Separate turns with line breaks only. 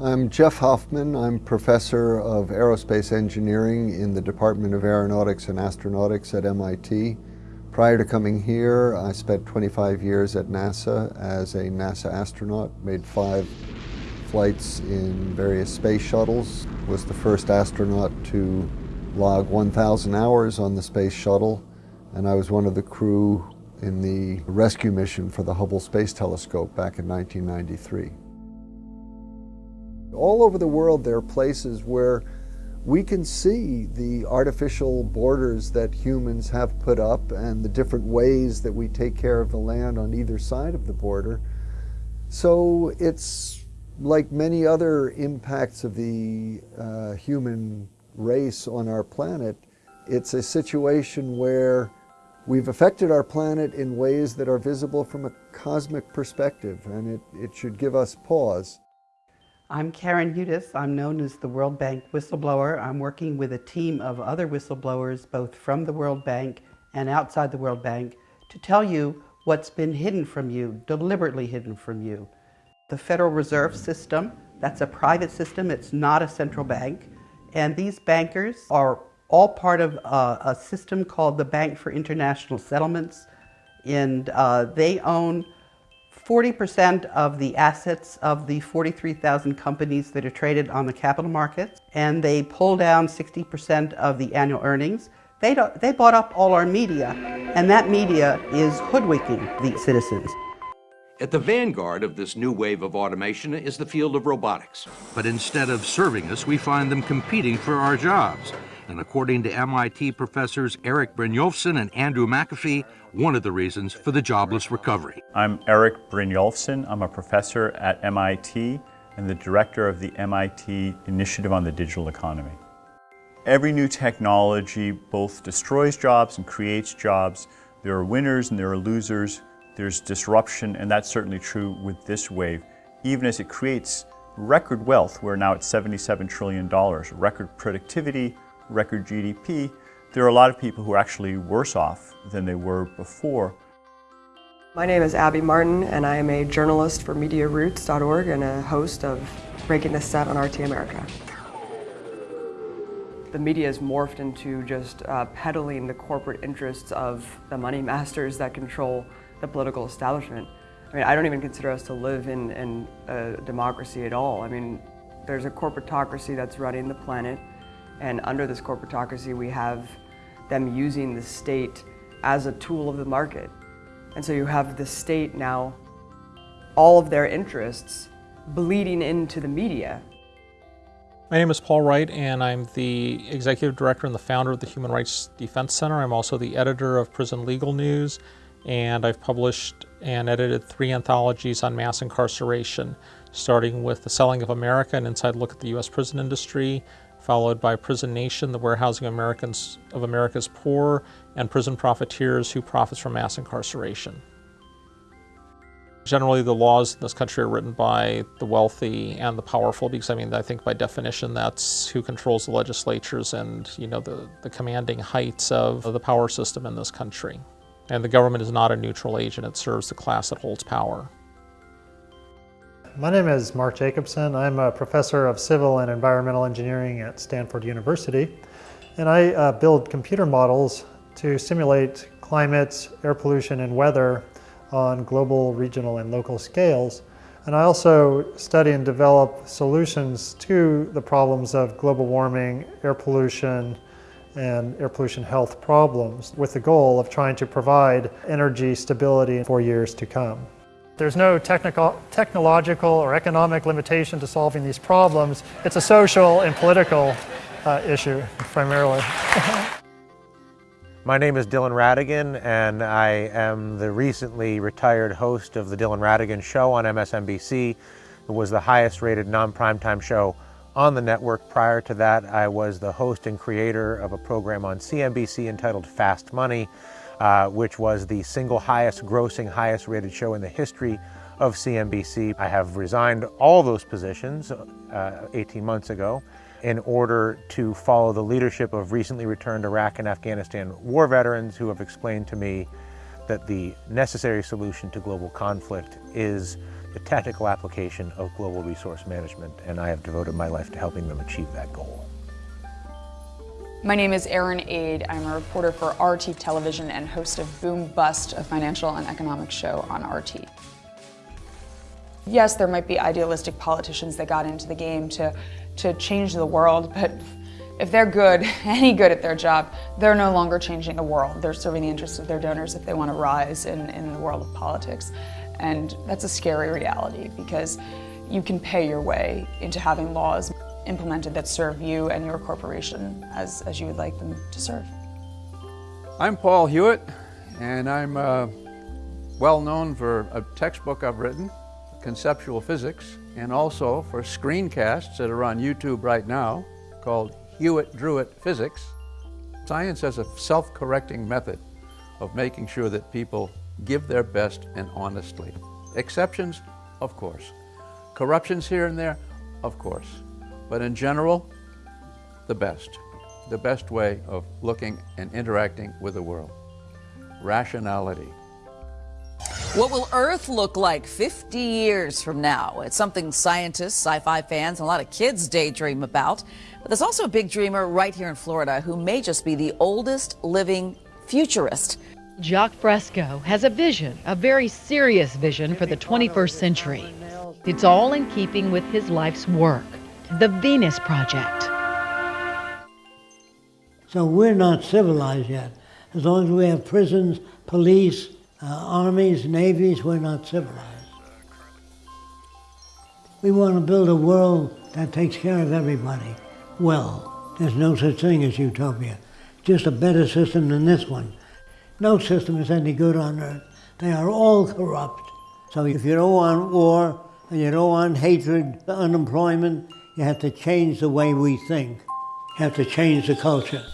I'm Jeff Hoffman. I'm professor of aerospace engineering in the Department of Aeronautics and Astronautics at MIT. Prior to coming here, I spent 25 years at NASA as a NASA astronaut, made five flights in various space shuttles, was the first astronaut to log 1,000 hours on the space shuttle, and I was one of the crew in the rescue mission for the Hubble Space Telescope back in 1993. All over the world there are places where we can see the artificial borders that humans have put up and the different ways that we take care of the land on either side of the border. So it's like many other impacts of the uh, human race on our planet, it's a situation where we've affected our planet in ways that are visible from a cosmic perspective, and it, it should give us pause.
I'm Karen Hudes. I'm known as the World Bank whistleblower. I'm working with a team of other whistleblowers, both from the World Bank and outside the World Bank, to tell you what's been hidden from you, deliberately hidden from you. The Federal Reserve System, that's a private system, it's not a central bank. And these bankers are all part of uh, a system called the Bank for International Settlements. And uh, they own 40% of the assets of the 43,000 companies that are traded on the capital markets, and they pull down 60% of the annual earnings. They, they bought up all our media, and that media is hoodwinking the citizens.
At the vanguard of this new wave of automation is the field of robotics. But instead of serving us, we find them competing for our jobs. And according to MIT professors Eric Brynjolfsson and Andrew McAfee, one of the reasons for the jobless recovery.
I'm Eric Brynjolfsson. I'm a professor at MIT and the director of the MIT Initiative on the Digital Economy. Every new technology both destroys jobs and creates jobs. There are winners and there are losers. There's disruption, and that's certainly true with this wave. Even as it creates record wealth, we're now at $77 trillion, record productivity, record GDP, there are a lot of people who are actually worse off than they were before.
My name is Abby Martin and I am a journalist for MediaRoots.org and a host of Breaking the Set on RT America. The media has morphed into just uh, peddling the corporate interests of the money masters that control the political establishment. I mean, I don't even consider us to live in, in a democracy at all. I mean, there's a corporatocracy that's running the planet and under this corporatocracy, we have them using the state as a tool of the market. And so you have the state now, all of their interests bleeding into the media.
My name is Paul Wright, and I'm the executive director and the founder of the Human Rights Defense Center. I'm also the editor of Prison Legal News, and I've published and edited three anthologies on mass incarceration, starting with The Selling of America, an inside look at the U.S. prison industry, followed by Prison Nation, the warehousing Americans of America's poor, and prison profiteers who profits from mass incarceration. Generally, the laws in this country are written by the wealthy and the powerful because, I mean, I think by definition that's who controls the legislatures and, you know, the, the commanding heights of the power system in this country. And the government is not a neutral agent, it serves the class that holds power.
My name is Mark Jacobson. I'm a professor of civil and environmental engineering at Stanford University. And I uh, build computer models to simulate climate, air pollution, and weather on global, regional, and local scales. And I also study and develop solutions to the problems of global warming, air pollution, and air pollution health problems with the goal of trying to provide energy stability for years to come. There's no technical, technological or economic limitation to solving these problems. It's a social and political uh, issue, primarily.
My name is Dylan Ratigan, and I am the recently retired host of the Dylan Ratigan Show on MSNBC. It was the highest rated non-primetime show on the network. Prior to that, I was the host and creator of a program on CNBC entitled Fast Money, uh, which was the single highest grossing, highest rated show in the history of CNBC. I have resigned all those positions uh, 18 months ago in order to follow the leadership of recently returned Iraq and Afghanistan war veterans who have explained to me that the necessary solution to global conflict is the tactical application of global resource management, and I have devoted my life to helping them achieve that goal.
My name is Erin Ade. I'm a reporter for RT Television and host of Boom Bust, a financial and economic show on RT. Yes, there might be idealistic politicians that got into the game to, to change the world, but if they're good, any good at their job, they're no longer changing the world. They're serving the interests of their donors if they want to rise in, in the world of politics. And that's a scary reality because you can pay your way into having laws implemented that serve you and your corporation as, as you would like them to serve.
I'm Paul Hewitt, and I'm uh, well known for a textbook I've written, Conceptual Physics, and also for screencasts that are on YouTube right now called Hewitt-Drew-It Physics. Science has a self-correcting method of making sure that people give their best and honestly. Exceptions, of course. Corruptions here and there, of course. But in general, the best. The best way of looking and interacting with the world. Rationality.
What will Earth look like 50 years from now? It's something scientists, sci-fi fans, and a lot of kids daydream about. But there's also a big dreamer right here in Florida who may just be the oldest living futurist.
Jacque Fresco has a vision, a very serious vision for the 21st century. It's all in keeping with his life's work, the Venus Project.
So we're not civilized yet. As long as we have prisons, police, uh, armies, navies, we're not civilized. We want to build a world that takes care of everybody well. There's no such thing as utopia. Just a better system than this one. No system is any good on earth. They are all corrupt. So if you don't want war, and you don't want hatred, unemployment, you have to change the way we think. You have to change the culture.